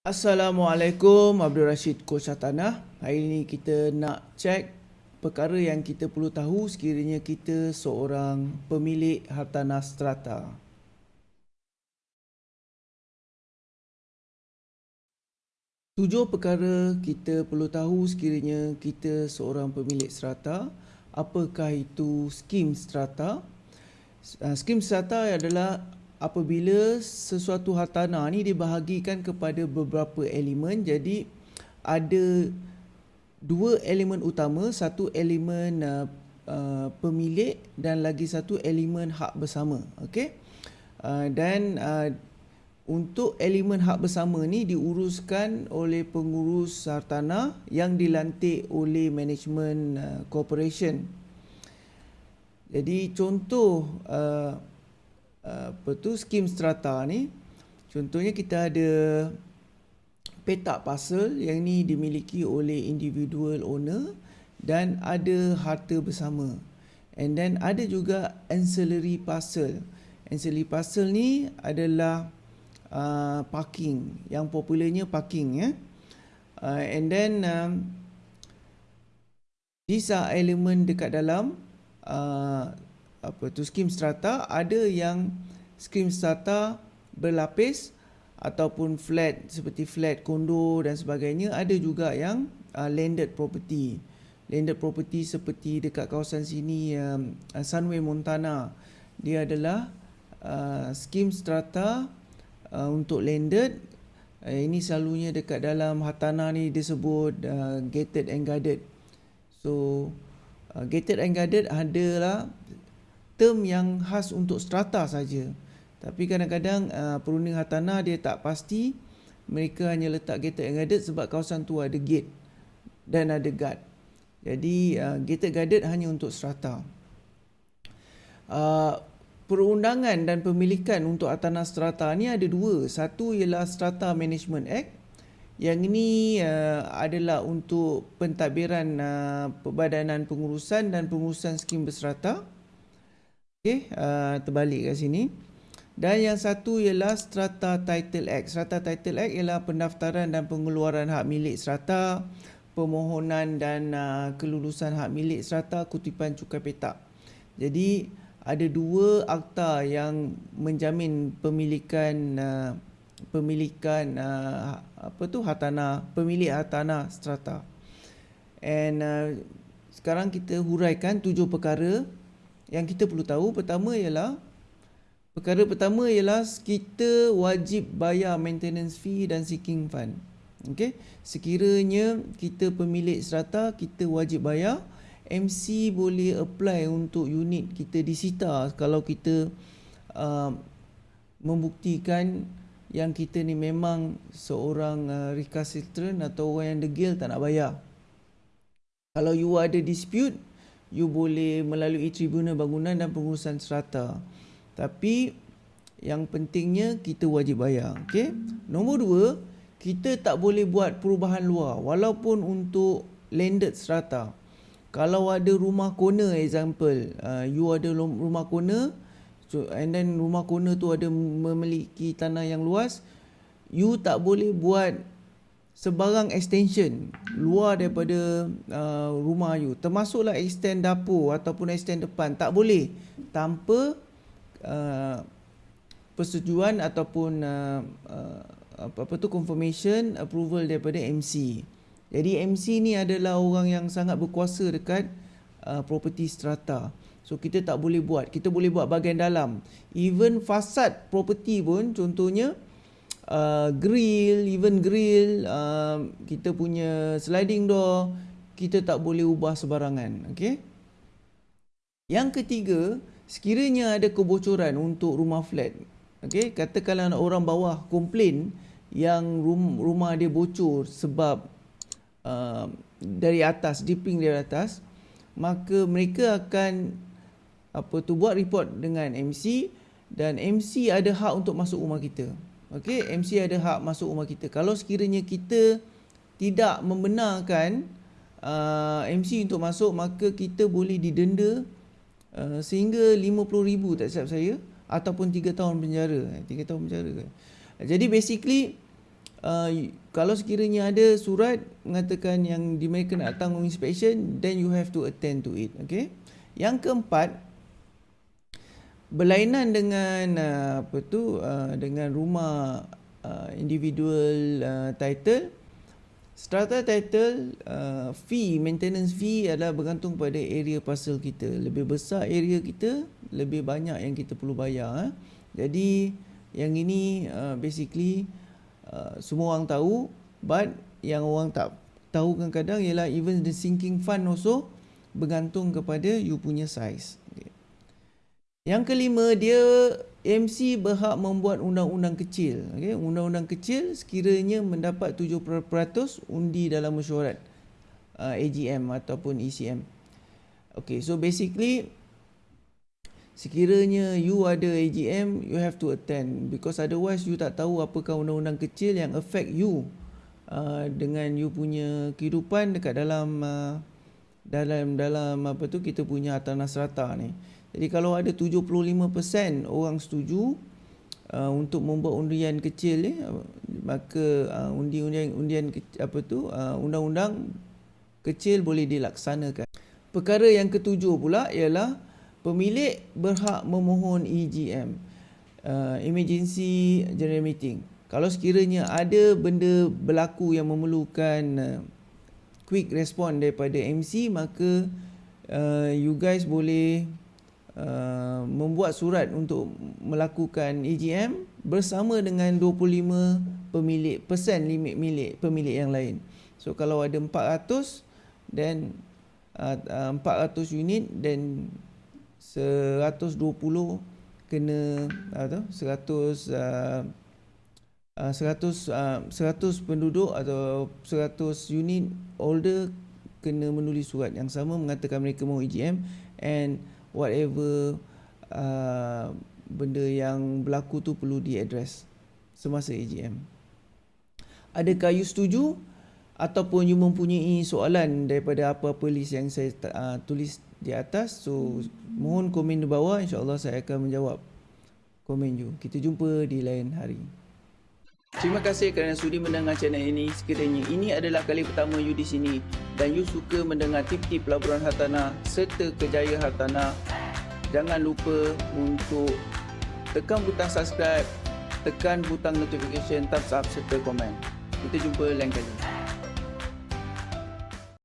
Assalamualaikum Abdul Rashid Coach Tanah. Hari ini kita nak cek perkara yang kita perlu tahu sekiranya kita seorang pemilik hartanah strata. Tujuh perkara kita perlu tahu sekiranya kita seorang pemilik strata. Apakah itu skim strata? Uh, skim strata adalah apabila sesuatu hartanah ni dibahagikan kepada beberapa elemen jadi ada dua elemen utama. Satu elemen uh, uh, pemilik dan lagi satu elemen hak bersama okey? Uh, dan uh, untuk elemen hak bersama ni diuruskan oleh pengurus hartanah yang dilantik oleh management uh, corporation. Jadi contoh uh, apa tu skim strata ni contohnya kita ada petak parcel yang ni dimiliki oleh individual owner dan ada harta bersama. And then ada juga ancillary parcel ancillary parcel ni adalah uh, parking. Yang popularnya parking ya. Uh, and then um, these are element dekat dalam uh, apa tu skim strata ada yang skim strata berlapis ataupun flat seperti flat kondo dan sebagainya ada juga yang uh, landed property. Landed property seperti dekat kawasan sini um, uh, Sunway Montana. Dia adalah uh, skim strata uh, untuk landed. Uh, ini selalunya dekat dalam hartanah ni disebut uh, gated and guarded. So uh, gated and guarded adalah term yang khas untuk strata saja. Tapi kadang-kadang uh, perunding hartanah dia tak pasti mereka hanya letak gated and guarded sebab kawasan tu ada gate dan ada guard. Jadi uh, gated guarded hanya untuk strata. Uh, perundangan dan pemilikan untuk hartanah strata ni ada dua. Satu ialah Strata Management Act. Yang ini uh, adalah untuk pentadbiran uh, Perbadanan Pengurusan dan Pengurusan Skim Berserata. Okey, uh, terbalik kat sini. Dan yang satu ialah Strata Title Act. Strata Title Act ialah pendaftaran dan pengeluaran hak milik strata, permohonan dan uh, kelulusan hak milik strata, kutipan cukai petak. Jadi ada dua akta yang menjamin pemilikan uh, pemilikan uh, apa tu hartanah pemilik hartanah strata. And uh, sekarang kita huraikan tujuh perkara yang kita perlu tahu pertama ialah perkara pertama ialah kita wajib bayar maintenance fee dan seeking fund. Okey, sekiranya kita pemilik strata kita wajib bayar MC boleh apply untuk unit kita disita kalau kita uh, membuktikan yang kita ni memang seorang uh, recalcitrant atau orang yang degil tak nak bayar. Kalau you ada dispute, you boleh melalui tribunal bangunan dan pengurusan serata. Tapi yang pentingnya kita wajib bayar. Okay? Nombor dua, kita tak boleh buat perubahan luar walaupun untuk landed serata. Kalau ada rumah corner example, uh, you ada rumah corner so, and then rumah corner tu ada memiliki tanah yang luas, you tak boleh buat sebarang extension luar daripada uh, rumah you. Termasuklah extend dapur ataupun extend depan. Tak boleh tanpa uh, persetujuan ataupun uh, uh, apa tu confirmation approval daripada MC jadi MC ni adalah orang yang sangat berkuasa dekat uh, property strata. So kita tak boleh buat. Kita boleh buat bahagian dalam. Even fasad property pun contohnya uh, grill, even grill, uh, kita punya sliding door, kita tak boleh ubah sebarangan. Okay? Yang ketiga, sekiranya ada kebocoran untuk rumah flat, okay? katakanlah orang bawah komplain yang rum, rumah dia bocor sebab uh, dari atas, dipping dari atas, maka mereka akan apa tu buat report dengan MC dan MC ada hak untuk masuk rumah kita. Okey, MC ada hak masuk rumah kita. Kalau sekiranya kita tidak membenarkan uh, MC untuk masuk, maka kita boleh didenda uh, sehingga RM50,000 tak silap saya ataupun 3 tahun penjara. 3 eh, tahun penjara. Jadi basically uh, kalau sekiranya ada surat mengatakan yang mereka nak datang inspection then you have to attend to it okay yang keempat berlainan dengan uh, apa tu uh, dengan rumah uh, individual uh, title. Strata title uh, fee maintenance fee adalah bergantung pada area parcel kita. Lebih besar area kita lebih banyak yang kita perlu bayar eh. jadi yang ini uh, basically uh, semua orang tahu but yang orang tak tahu kadang-kadang ialah even the sinking fund also bergantung kepada you punya size yang kelima dia MC berhak membuat undang-undang kecil. Okay? Undang-undang kecil sekiranya mendapat 7% undi dalam mesyuarat uh, AGM ataupun ECM. Okay, so basically sekiranya you ada AGM, you have to attend because otherwise you tak tahu apakah undang-undang kecil yang affect you uh, dengan you punya kehidupan dekat dalam uh, dalam dalam apa tu kita punya hartanah serata ni. Jadi kalau ada 75% orang setuju uh, untuk membuat undian kecil ni maka uh, undi-undian undian apa tu uh, undang-undang kecil boleh dilaksanakan. Perkara yang ketujuh pula ialah pemilik berhak memohon EGM uh, emergency general meeting. Kalau sekiranya ada benda berlaku yang memerlukan uh, quick response daripada MC maka uh, you guys boleh Uh, membuat surat untuk melakukan EGM bersama dengan 25 pemilik persen limit milik pemilik yang lain. So kalau ada 400 then uh, uh, 400 unit then 120 kena atau 100 uh, uh, 100 uh, 100 penduduk atau 100 unit older kena menulis surat yang sama mengatakan mereka mahu EGM and whatever uh, benda yang berlaku tu perlu diadres semasa AGM. Adakah you setuju ataupun you mempunyai soalan daripada apa-apa list yang saya uh, tulis di atas so mohon komen di bawah insyaallah saya akan menjawab komen you. Kita jumpa di lain hari. Terima kasih kerana sudi mendengar channel ini. Sekiranya ini adalah kali pertama you di sini dan you suka mendengar tip-tip pelaburan hartanah serta kejayaan hartanah, jangan lupa untuk tekan butang subscribe, tekan butang notification, thumbs up serta komen. Kita jumpa lain kali.